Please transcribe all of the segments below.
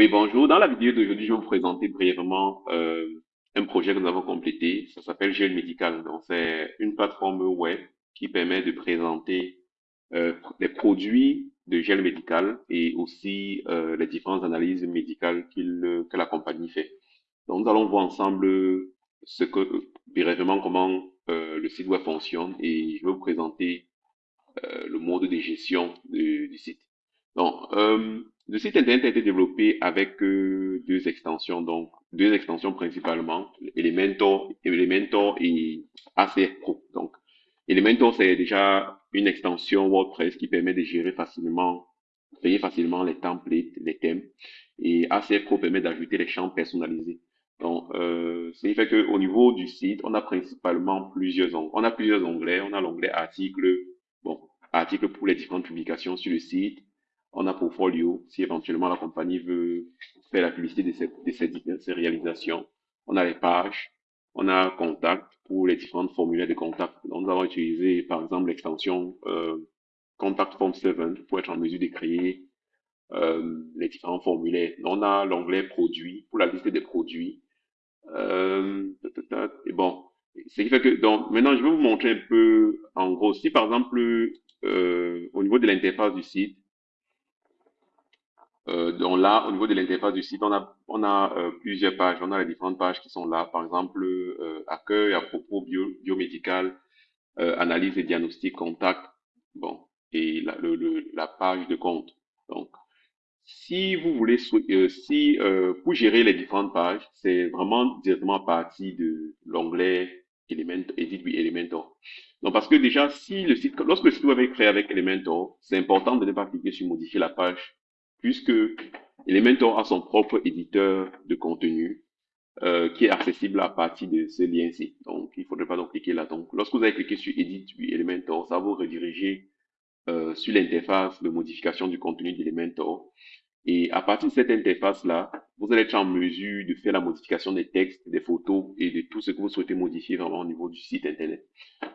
Oui, bonjour. Dans la vidéo d'aujourd'hui, je vais vous présenter brièvement euh, un projet que nous avons complété. Ça s'appelle Gel Médical. Donc, c'est une plateforme web qui permet de présenter euh, les produits de gel médical et aussi euh, les différentes analyses médicales que la compagnie fait. Donc, nous allons voir ensemble brièvement comment euh, le site web fonctionne et je vais vous présenter le mode de gestion du, site. Le site internet a été développé avec euh, deux extensions, donc deux extensions principalement, Elementor, Elementor et ACF Pro. Donc, Elementor, c'est déjà une extension WordPress qui permet de gérer facilement, créer facilement les templates, les thèmes. Et ACF Pro permet d'ajouter les champs personnalisés. Donc, euh, ce qui fait qu'au niveau du site, on a principalement plusieurs onglets. On a plusieurs onglets. On a l'onglet article, bon, article pour les différentes publications sur le site on a portfolio, si éventuellement la compagnie veut faire la publicité de ses, de ses, réalisations. On a les pages, on a contact pour les différentes formulaires de contact. Donc, nous avons utilisé, par exemple, l'extension euh, Contact Form 7 pour être en mesure de créer euh, les différents formulaires. On a l'onglet produits pour la liste des produits. Euh, et bon, ce qui fait que, donc, maintenant, je vais vous montrer un peu, en gros, si par exemple, euh, au niveau de l'interface du site, euh, donc là, au niveau de l'interface du site, on a, on a euh, plusieurs pages. On a les différentes pages qui sont là. Par exemple, euh, accueil à propos bio, biomédical, euh, analyse et diagnostic, contact. Bon, et la, le, le, la page de compte. Donc, si vous voulez, euh, si euh, pour gérer les différentes pages, c'est vraiment directement à partir de l'onglet Elementor. Donc, parce que déjà, si le site, lorsque le site web est créé avec Elementor, c'est important de ne pas cliquer sur modifier la page puisque Elementor a son propre éditeur de contenu euh, qui est accessible à partir de ce lien-ci. Donc, il ne faudrait pas donc cliquer là. Donc, lorsque vous avez cliqué sur Edit Elementor, ça va vous rediriger euh, sur l'interface de modification du contenu d'Elementor. Et à partir de cette interface-là, vous allez être en mesure de faire la modification des textes, des photos et de tout ce que vous souhaitez modifier vraiment au niveau du site Internet.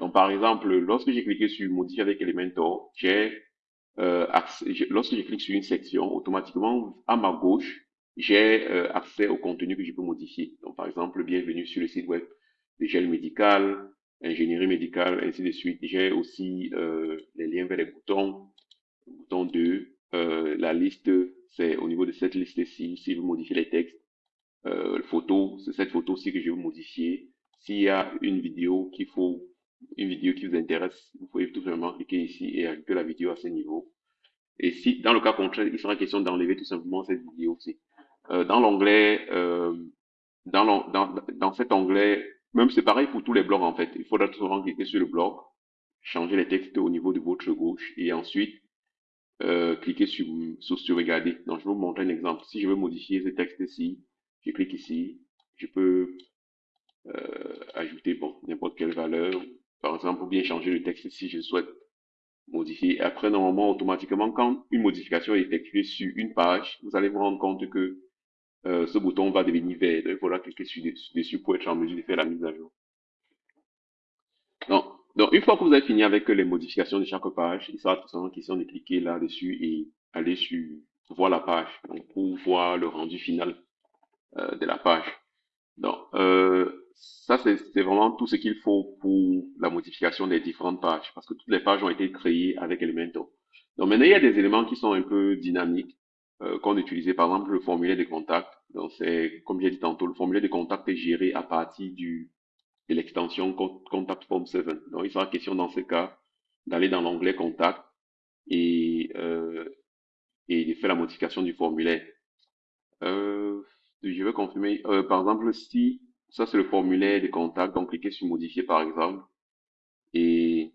Donc, par exemple, lorsque j'ai cliqué sur Modifier avec Elementor, j'ai euh, lorsque je clique sur une section, automatiquement, à ma gauche, j'ai euh, accès au contenu que je peux modifier. Donc, par exemple, bienvenue sur le site web de gel médical, ingénierie médicale, ainsi de suite. J'ai aussi euh, les liens vers les boutons, bouton 2, euh, la liste, c'est au niveau de cette liste-ci, si vous modifiez les textes, euh, photo, c'est cette photo-ci que je vais modifier. S'il y a une vidéo qu'il faut une vidéo qui vous intéresse, vous pouvez tout simplement cliquer ici et ajouter la vidéo à ce niveau. Et si, dans le cas contraire, il sera question d'enlever tout simplement cette vidéo aussi. Euh, dans l'onglet, euh, dans, dans, dans cet onglet, même c'est pareil pour tous les blogs en fait. Il faudra tout simplement cliquer sur le blog, changer les textes au niveau de votre gauche et ensuite euh, cliquer sur, sur sauvegarder. Donc je vais vous montrer un exemple. Si je veux modifier ce texte-ci, je clique ici, je peux euh, ajouter bon n'importe quelle valeur, par exemple, ou bien changer le texte si je souhaite modifier. Après, normalement, automatiquement, quand une modification est effectuée sur une page, vous allez vous rendre compte que euh, ce bouton va devenir vert. il faudra cliquer dessus pour être en mesure de faire la mise à jour. Donc, donc une fois que vous avez fini avec les modifications de chaque page, il sera tout simplement question de cliquer là-dessus et aller sur voir la page donc, pour voir le rendu final euh, de la page. Donc, euh, ça, c'est vraiment tout ce qu'il faut pour la modification des différentes pages, parce que toutes les pages ont été créées avec Elementor. Donc maintenant, il y a des éléments qui sont un peu dynamiques, euh, qu'on utilisait, par exemple, le formulaire de contact. Donc c'est, comme j'ai dit tantôt, le formulaire de contact est géré à partir du, de l'extension Contact Form 7. Donc il sera question dans ce cas d'aller dans l'onglet Contact et, euh, et de faire la modification du formulaire. Euh, je vais confirmer, euh, par exemple, si ça, c'est le formulaire de contact. Donc, cliquez sur modifier, par exemple. Et,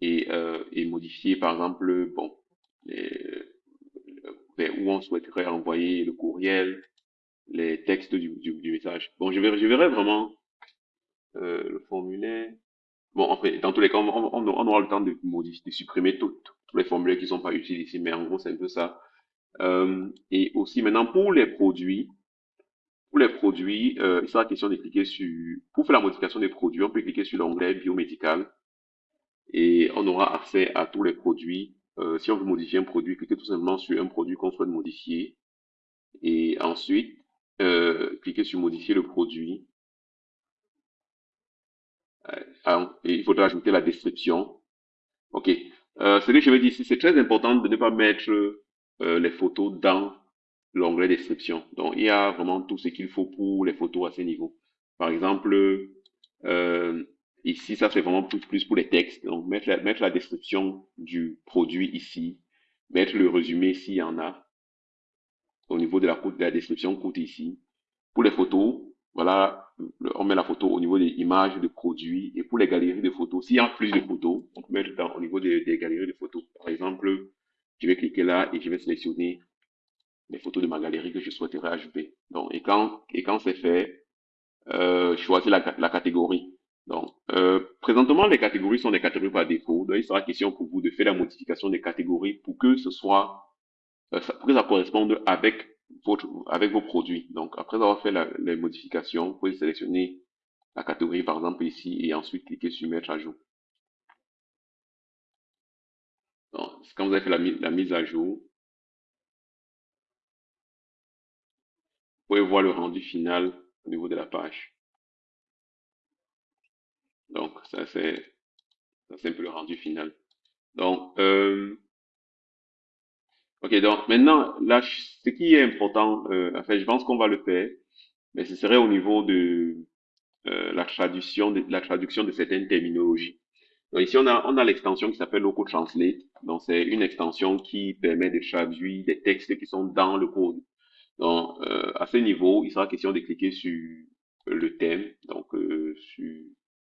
et, euh, et modifier, par exemple, bon, les, vers où on souhaiterait envoyer le courriel, les textes du, du, du message. Bon, je verrai, je verrai vraiment euh, le formulaire. Bon, en fait, dans tous les cas, on, on, on aura le temps de modifier, de supprimer tous les formulaires qui sont pas utiles ici, mais en gros, c'est un peu ça. Euh, et aussi, maintenant, pour les produits, pour les produits, euh, il sera question de cliquer sur, pour faire la modification des produits, on peut cliquer sur l'onglet biomédical et on aura accès à tous les produits. Euh, si on veut modifier un produit, cliquez tout simplement sur un produit qu'on souhaite modifier Et ensuite, cliquez sur modifier le produit. Il faudra ajouter la description. OK. Euh, ce que je veux dire ici, c'est très important de ne pas mettre euh, les photos dans l'onglet description. Donc, il y a vraiment tout ce qu'il faut pour les photos à ce niveau. Par exemple, euh, ici, ça c'est vraiment plus, pour les textes. Donc, mettre la, mettre la description du produit ici, mettre le résumé s'il y en a, au niveau de la, de la description courte ici. Pour les photos, voilà, on met la photo au niveau des images de produits. Et pour les galeries de photos, s'il y a plus de photos, on peut mettre dans, au niveau des galeries de photos. Par exemple, je vais cliquer là et je vais sélectionner les photos de ma galerie que je souhaiterais ajouter. Donc, et quand, et quand c'est fait, euh, choisis la, la catégorie. Donc, euh, présentement, les catégories sont des catégories par défaut. Donc, il sera question pour vous de faire la modification des catégories pour que ce soit, euh, pour que ça corresponde avec votre, avec vos produits. Donc, après avoir fait la, les modifications, vous pouvez sélectionner la catégorie, par exemple, ici, et ensuite cliquer sur mettre à jour. Quand vous avez fait la, mise à jour, Vous pouvez voir le rendu final au niveau de la page. Donc, ça c'est un peu le rendu final. Donc, euh, ok, donc maintenant, là, ce qui est important, euh, en fait, je pense qu'on va le faire, mais ce serait au niveau de euh, la traduction de la traduction de certaines terminologies. Donc ici, on a, on a l'extension qui s'appelle Loco Translate. Donc, c'est une extension qui permet de traduire des textes qui sont dans le code. Donc, euh, à ce niveau, il sera question de cliquer sur le thème, donc euh, sur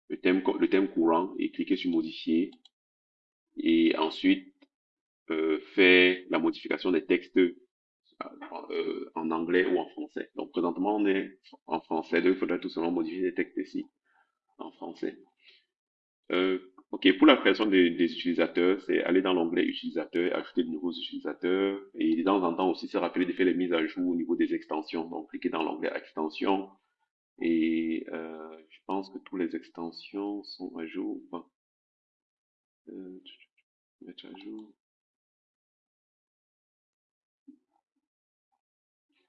le thème, le thème courant et cliquer sur modifier. Et ensuite, euh, faire la modification des textes euh, en anglais ou en français. Donc, présentement, on est en français, donc il faudrait tout simplement modifier les textes ici en français. Euh, ok, pour la création des, des utilisateurs, c'est aller dans l'onglet utilisateur, ajouter de nouveaux utilisateurs et de temps en temps aussi se rappeler de faire les mises à jour au niveau des extensions. Donc, cliquez dans l'onglet extension et euh, je pense que toutes les extensions sont à jour. Euh, mettre à jour.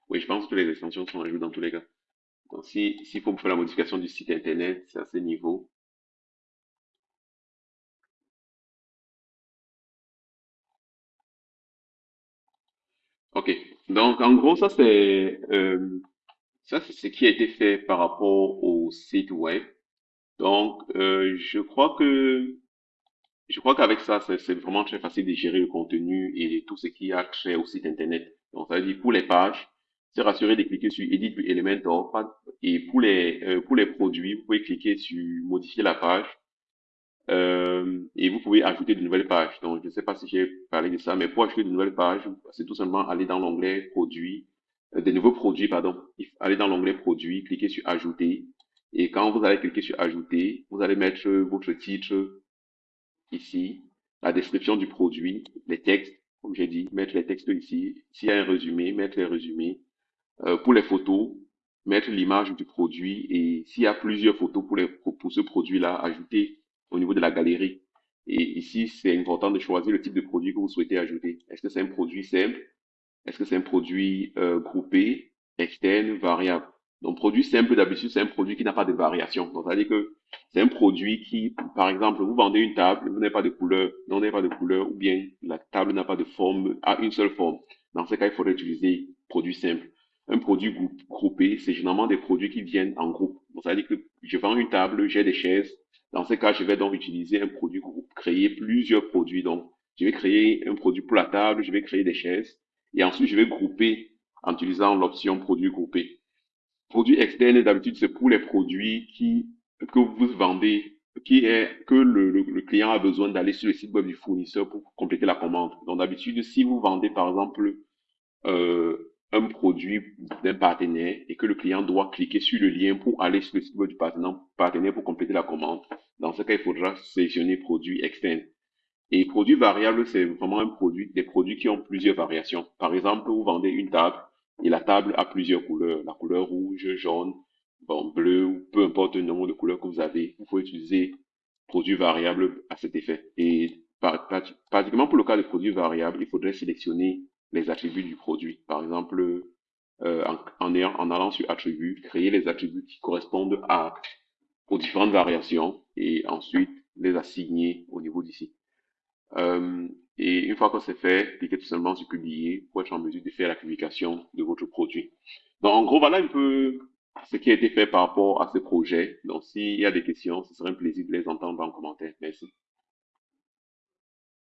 Oui, je pense que les extensions sont à jour dans tous les cas. Donc, si s'il faut faire la modification du site internet, c'est à ce niveau. Donc en gros, ça c'est euh, ça c'est ce qui a été fait par rapport au site web. Donc, euh, je crois que je crois qu'avec ça, c'est vraiment très facile de gérer le contenu et tout ce qui a trait au site internet. Donc, ça veut dire pour les pages, c'est rassuré de cliquer sur Edit Elementor. Et pour les euh, pour les produits, vous pouvez cliquer sur Modifier la page euh, et vous pouvez ajouter de nouvelles pages. Donc, je ne sais pas si j'ai parlé de ça, mais pour ajouter de nouvelles pages, c'est tout simplement aller dans l'onglet Produits, euh, des nouveaux produits, pardon. Aller dans l'onglet Produits, cliquer sur Ajouter. Et quand vous allez cliquer sur Ajouter, vous allez mettre votre titre ici, la description du produit, les textes, comme j'ai dit, mettre les textes ici. S'il y a un résumé, mettre les résumés. Euh, pour les photos, mettre l'image du produit et s'il y a plusieurs photos pour, les, pour ce produit-là, ajouter au niveau de la galerie. Et ici, c'est important de choisir le type de produit que vous souhaitez ajouter. Est-ce que c'est un produit simple? Est-ce que c'est un produit euh, groupé, externe, variable? Donc, produit simple, d'habitude, c'est un produit qui n'a pas de variation. Donc, ça veut dire que c'est un produit qui, par exemple, vous vendez une table, vous n'avez pas de couleur, n'avez pas de couleur, ou bien la table n'a pas de forme, a une seule forme. Dans ce cas, il faudrait utiliser produit simple. Un produit groupé, c'est généralement des produits qui viennent en groupe. Donc, ça veut dire que je vends une table, j'ai des chaises. Dans ce cas, je vais donc utiliser un produit groupe, créer plusieurs produits. Donc, je vais créer un produit pour la table, je vais créer des chaises. Et ensuite, je vais grouper en utilisant l'option produit groupé. Produit externe, d'habitude, c'est pour les produits qui, que vous vendez, qui est, que le, le, le client a besoin d'aller sur le site web du fournisseur pour compléter la commande. Donc, d'habitude, si vous vendez, par exemple, euh, un produit d'un partenaire et que le client doit cliquer sur le lien pour aller sur le site web du partenaire pour compléter la commande, dans ce cas, il faudra sélectionner produit externe. Et produit variable, c'est vraiment un produit, des produits qui ont plusieurs variations. Par exemple, vous vendez une table et la table a plusieurs couleurs. La couleur rouge, jaune, bleu, ou peu importe le nombre de couleurs que vous avez. Vous pouvez utiliser produit variable à cet effet. Et pratiquement pour le cas de produit variable, il faudrait sélectionner les attributs du produit. Par exemple, euh, en, en allant sur attributs, créer les attributs qui correspondent à, aux différentes variations et ensuite les assigner au niveau d'ici. Euh, et une fois que c'est fait, cliquez tout simplement sur publier pour être en mesure de faire la publication de votre produit. Donc, en gros, voilà un peu ce qui a été fait par rapport à ce projet. Donc, s'il y a des questions, ce serait un plaisir de les entendre en commentaire. Merci.